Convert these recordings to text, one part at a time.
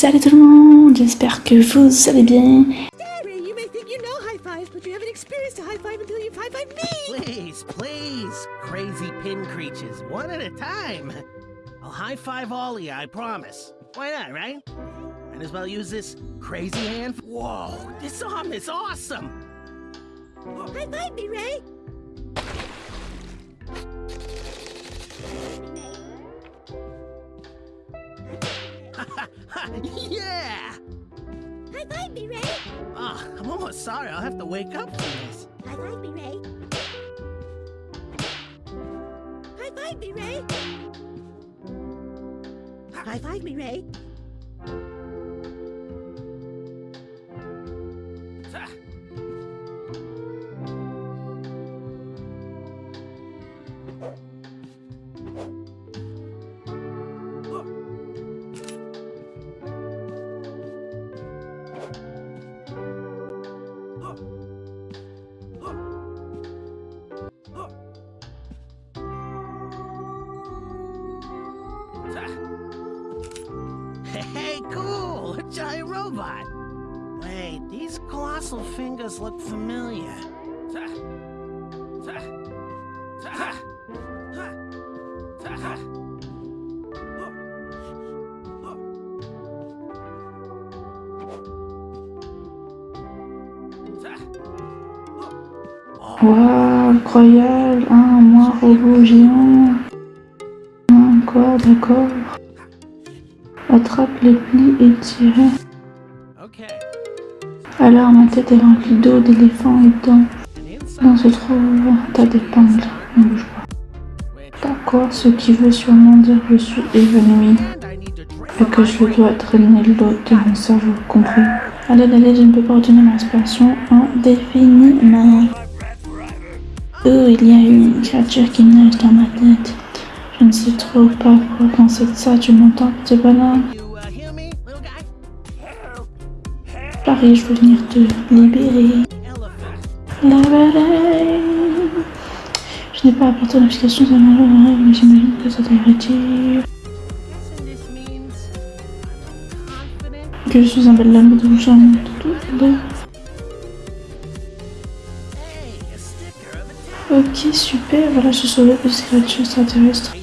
salut tout le monde, j'espère que vous allez bien. You may think you know high fives, but you haven't experienced a high five until you've high fived me. Please, please, crazy pin creatures, one at a time. I'll high five all of you, I promise. Why not, right? Might as well use this crazy hand. Whoa, this arm is awesome. High five me, Ray. Yeah! High five me, Ray. Ah, I'm almost sorry. I'll have to wake up for this. High five me, Ray. High five me, Ray. High five me, robot! Wait, these colossal fingers look familiar. Waouh, incroyable, un moi robot géant. Quoi, d'accord. Attrape les plis et tire. Alors ma tête est remplie d'eau, d'éléphants et de dents. And inside. Dans se trouve un tas d'épingles. Ne bouge pas. D'accord, ce qui veut sûrement dire que je suis évanoui. And I need to et que je dois drainer l'eau de mon cerveau, compris Allez, allez, je ne peux pas retenir ma respiration indéfiniment. Oh, il y a une créature qui nage dans ma tête. Je ne sais trop pas quoi penser de ça, tu m'entends, petit bonhomme You Paris, je veux venir te libérer. Je n'ai pas apporté l'explication de ma rêve, mais j'imagine que ça devrait dire que je suis un bel homme de a Ok, super, voilà, je sauvé alien creature thing.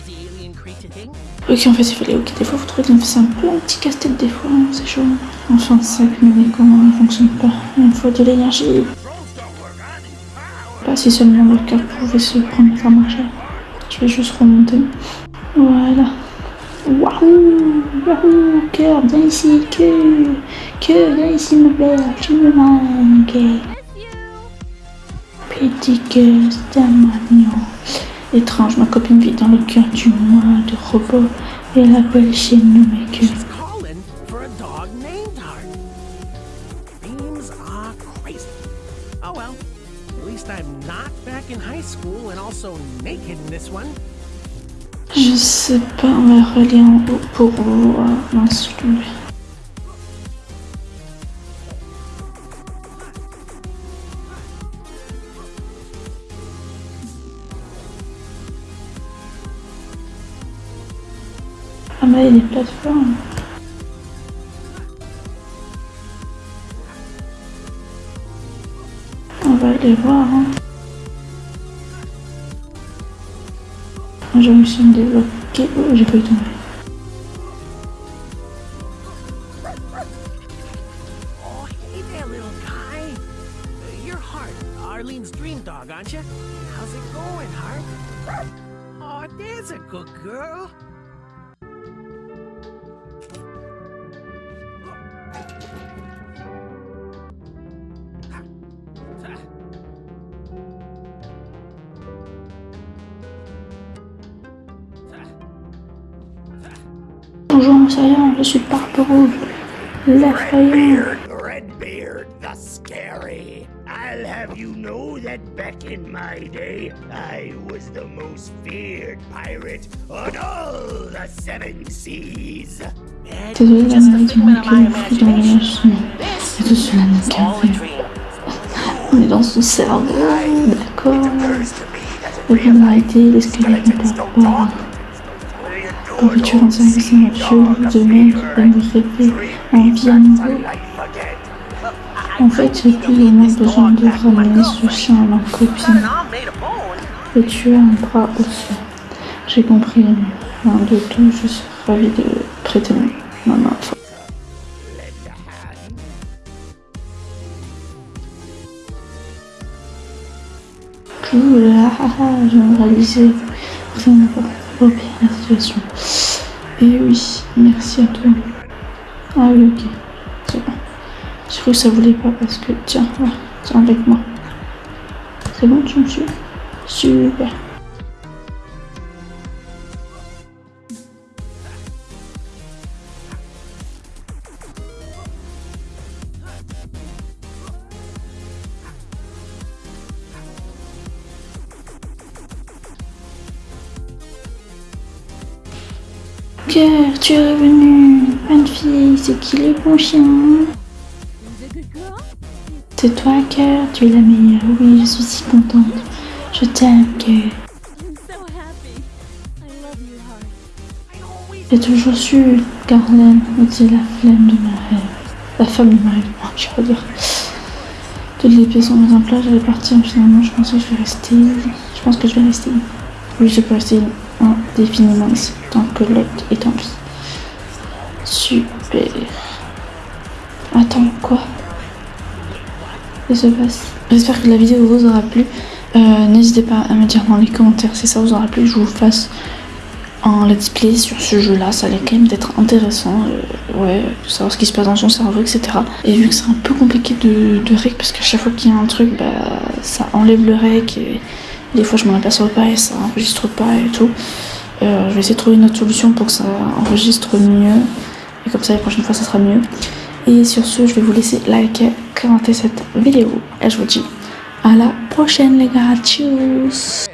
Ok, en fait, il fallait, ok, des fois, vous trouvez que c'est un peu un petit casse-tête, des fois, hein, c'est chaud. Enfin, ça, mais comment ne fonctionne pas Il faut de l'énergie. Pas si seulement le cœur pouvait se prendre à marcher. Je vais juste remonter. Voilà. Waouh Waouh Cœur, viens ici, cœur Cœur, viens ici, me plaît, tu me manques. Petit cœur, c'est un. Étrange, ma copine vit dans le cœur du mois de robot et elle appelle chez nous crazy. Oh. Je sais pas, on va relier en haut pour voir. Mince, Ah mais il y a des plateformes. On va aller voir. Hein. Je me suis débloqué. Oh, j'ai eu tomber. Arlene's dream dog, aren't you? How's it going, Heart? Oh, there's a good girl. Bonjour, Moussaillon, je suis l'effrayant. Redbeard the Scary. I'll have you know that back in my day, I was the most feared pirate on all the seven seas. La maladie le flou dans le lâchement. Et tout cela qu'un. On est dans son cerveau, d'accord. Les squelettes ne parlent pas. Pourriture en service de mer me rêver en vie nouveau. En fait, j'ai plus moins besoin de ramener ce chien à ma copine. Et tu as un bras aussi. J'ai compris. Rien de tout, je suis ravie de prêter ma main. Ah, ah, je de réaliser vraiment bien la situation. Et oui, merci à toi. Ah oui, ok, c'est bon. J'ai cru que ça voulait pas parce que, tiens, voilà, tiens avec moi. C'est bon, tu me suis? Super. Cœur, tu es revenu. Bonne fille, c'est qui le bon chien? C'est toi, Cœur, tu es la meilleure. Oui, je suis si contente. Je t'aime, Cœur. J'ai toujours su, Carlène était la flemme de ma rêve. La femme de ma rêve, je vais dire. Toutes les pièces sont mises en place, j'allais partir, finalement, je pense que je vais rester. Je pense que je vais rester. Oui, je peux rester indéfiniment ici, tant que l'autre est en vie. Super. Attends, quoi? Qui se passe? J'espère que la vidéo vous aura plu. Euh, N'hésitez pas à me dire dans les commentaires si ça vous aura plu. Je vous fasse un let's play sur ce jeu-là. Ça allait quand même d'être intéressant. euh, ouais, de savoir ce qui se passe dans son cerveau, etc. Et vu que c'est un peu compliqué de, de rec, parce qu'à chaque fois qu'il y a un truc, bah, ça enlève le rec. Et des fois, je m'en aperçois pas et ça enregistre pas et tout. Euh, je vais essayer de trouver une autre solution pour que ça enregistre mieux. Et comme ça, la prochaine fois, ça sera mieux. Et sur ce, je vais vous laisser liker, commenter cette vidéo. Et je vous dis à la prochaine, les gars. Tchuss